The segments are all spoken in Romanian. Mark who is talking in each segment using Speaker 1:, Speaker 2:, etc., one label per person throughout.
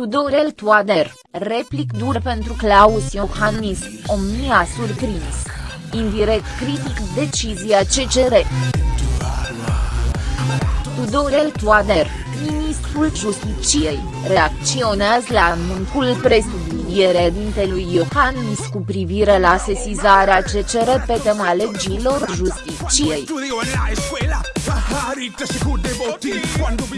Speaker 1: Tudorel Toader, replic dur pentru Claus Iohannis, omnia surprins. Indirect critic decizia CCR. Tudorel Toader, ministrul Justiciei, reacționează la anunțul presubliniere dintelui Iohannis cu privire la sesizarea CCR pe tema legilor Justiciei.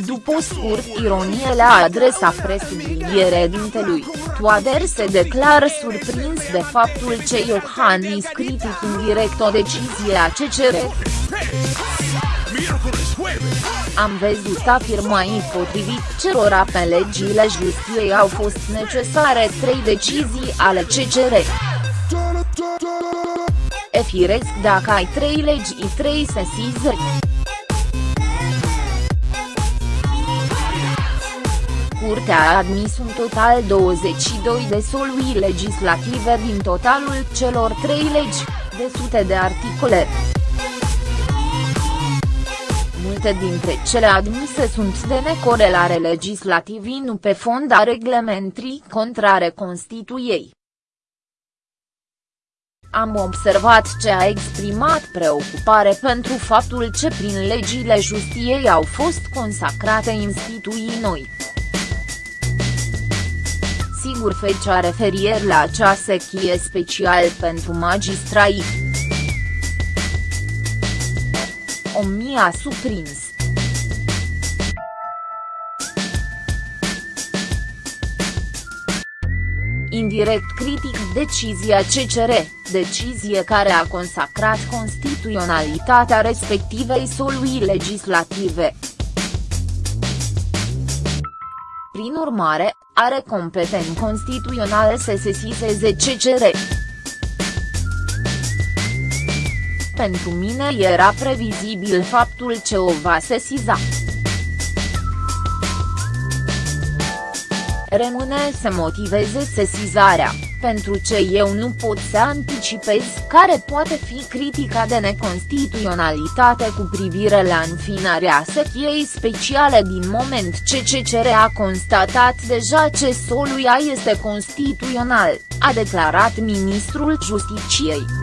Speaker 1: După scurt ironie la adresa presubliniere dintelui, Toader se declară surprins de faptul ce Iohannis critic indirect o decizie a CCR. Am văzut afirmai potrivit cerora pe legile justiției au fost necesare trei decizii ale CCR. E firesc dacă ai trei legi trei sesizări. Curtea a admis un total 22 de solui legislative din totalul celor trei legi, de sute de articole. Multe dintre cele admise sunt de necorelare legislativi nu pe fond a reglementrii contrare Constituiei. Am observat ce a exprimat preocupare pentru faptul ce prin legile justiei au fost consacrate instituții noi. Sigur fecea referier la acea sechie special pentru magistrai. Omnia a surprins. Indirect critic decizia CCR, decizie care a consacrat constituționalitatea respectivei solui legislative. Prin urmare, are competențe constituționale să sesizeze CCR. Pentru mine era previzibil faptul ce o va sesiza. Rămâne să motiveze sesizarea, pentru ce eu nu pot să anticipez care poate fi critica de neconstituționalitate cu privire la înfinarea sechiei speciale din moment ce CCR a constatat deja ce soluia este constituțional, a declarat ministrul Justiciei.